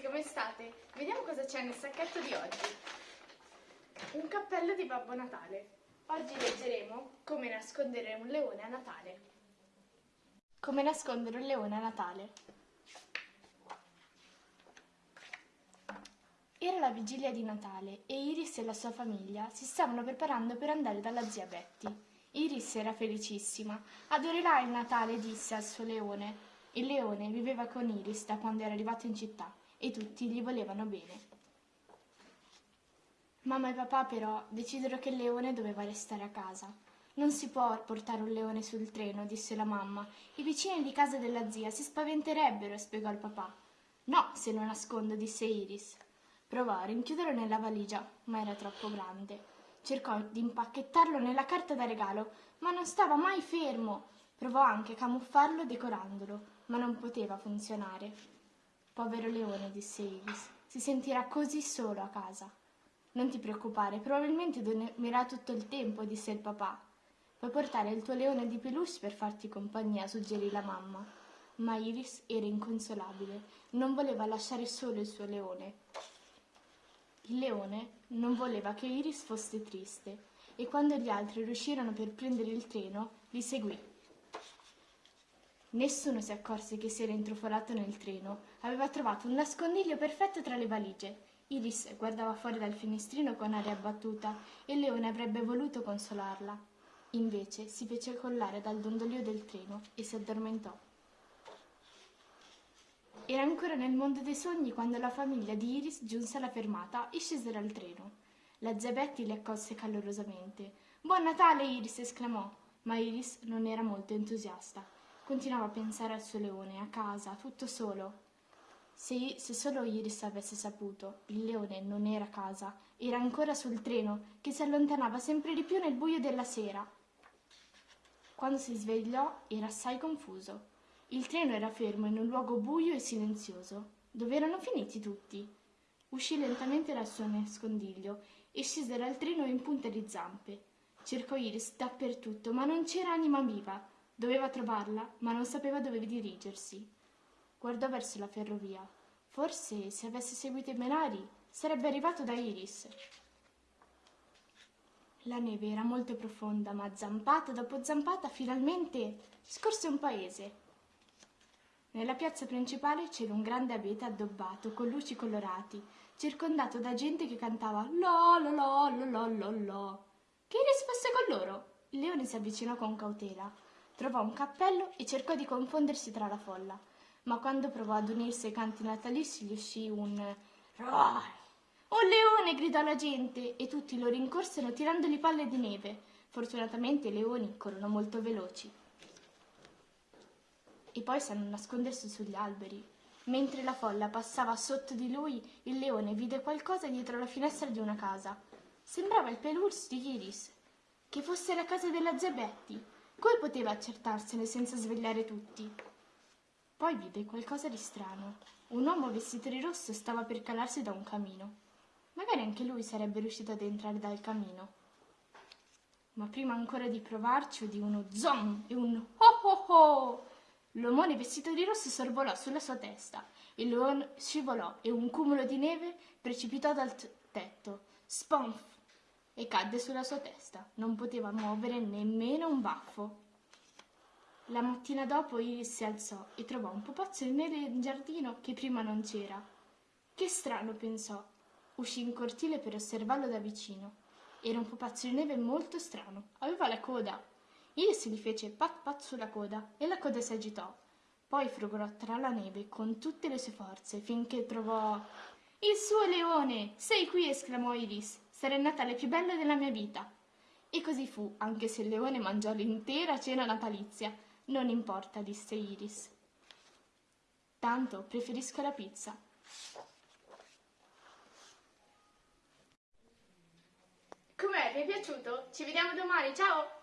come state? Vediamo cosa c'è nel sacchetto di oggi. Un cappello di Babbo Natale. Oggi leggeremo come nascondere un leone a Natale. Come nascondere un leone a Natale. Era la vigilia di Natale e Iris e la sua famiglia si stavano preparando per andare dalla zia Betty. Iris era felicissima. Adorerà il Natale, disse al suo leone. Il leone viveva con Iris da quando era arrivato in città e tutti gli volevano bene. Mamma e papà però decisero che il leone doveva restare a casa. Non si può portare un leone sul treno, disse la mamma. I vicini di casa della zia si spaventerebbero, spiegò il papà. No, se lo nascondo, disse Iris. Provò a rinchiuderlo nella valigia, ma era troppo grande. Cercò di impacchettarlo nella carta da regalo, ma non stava mai fermo. Provò anche a camuffarlo decorandolo, ma non poteva funzionare. Povero leone, disse Iris, si sentirà così solo a casa. Non ti preoccupare, probabilmente dormirà tutto il tempo, disse il papà. Puoi portare il tuo leone di peluche per farti compagnia, suggerì la mamma. Ma Iris era inconsolabile, non voleva lasciare solo il suo leone. Il leone non voleva che Iris fosse triste e quando gli altri riuscirono per prendere il treno, li seguì. Nessuno si accorse che si era intrufolato nel treno. Aveva trovato un nascondiglio perfetto tra le valigie. Iris guardava fuori dal finestrino con aria abbattuta e leone avrebbe voluto consolarla. Invece si fece collare dal dondolio del treno e si addormentò. Era ancora nel mondo dei sogni quando la famiglia di Iris giunse alla fermata e scese dal treno. La zia Betty le accolse calorosamente. Buon Natale, Iris! esclamò, ma Iris non era molto entusiasta. Continuava a pensare al suo leone, a casa, tutto solo. Se, se solo Iris avesse saputo, il leone non era a casa, era ancora sul treno, che si allontanava sempre di più nel buio della sera. Quando si svegliò era assai confuso. Il treno era fermo in un luogo buio e silenzioso. Dove erano finiti tutti? Uscì lentamente dal suo nascondiglio e scese dal treno in punta di zampe. Cercò Iris dappertutto, ma non c'era anima viva. Doveva trovarla, ma non sapeva dove dirigersi. Guardò verso la ferrovia. Forse, se avesse seguito i binari, sarebbe arrivato da Iris. La neve era molto profonda, ma zampata dopo zampata finalmente scorse un paese. Nella piazza principale c'era un grande abete addobbato con luci colorati, circondato da gente che cantava lo lo lo lo lo lo lo. Che Iris fosse con loro? Il leone si avvicinò con cautela, trovò un cappello e cercò di confondersi tra la folla, ma quando provò ad unirsi ai canti natalizi gli uscì un roar. Un leone! gridò la gente e tutti lo rincorsero tirandogli palle di neve. Fortunatamente i leoni corrono molto veloci e poi sanno nascondersi sugli alberi. Mentre la folla passava sotto di lui, il leone vide qualcosa dietro la finestra di una casa. Sembrava il peluche di Iris, che fosse la casa della zia Betty. Come poteva accertarsene senza svegliare tutti? Poi vide qualcosa di strano. Un uomo vestito di rosso stava per calarsi da un camino. Magari anche lui sarebbe riuscito ad entrare dal camino. Ma prima ancora di provarci udì uno zom e un ho ho ho L'omone vestito di rosso sorvolò sulla sua testa, il leone scivolò e un cumulo di neve precipitò dal tetto, sponf, e cadde sulla sua testa. Non poteva muovere nemmeno un baffo. La mattina dopo Iris si alzò e trovò un pupazzo nel giardino che prima non c'era. Che strano, pensò. Uscì in cortile per osservarlo da vicino. Era un pupazzo di neve molto strano. Aveva la coda Iris gli fece pat pat sulla coda e la coda si agitò. Poi frugolò tra la neve con tutte le sue forze finché trovò il suo leone. Sei qui, esclamò Iris. Sarà il Natale più bello della mia vita. E così fu, anche se il leone mangiò l'intera cena natalizia. Non importa, disse Iris. Tanto preferisco la pizza. Com'è? Vi è piaciuto? Ci vediamo domani, ciao!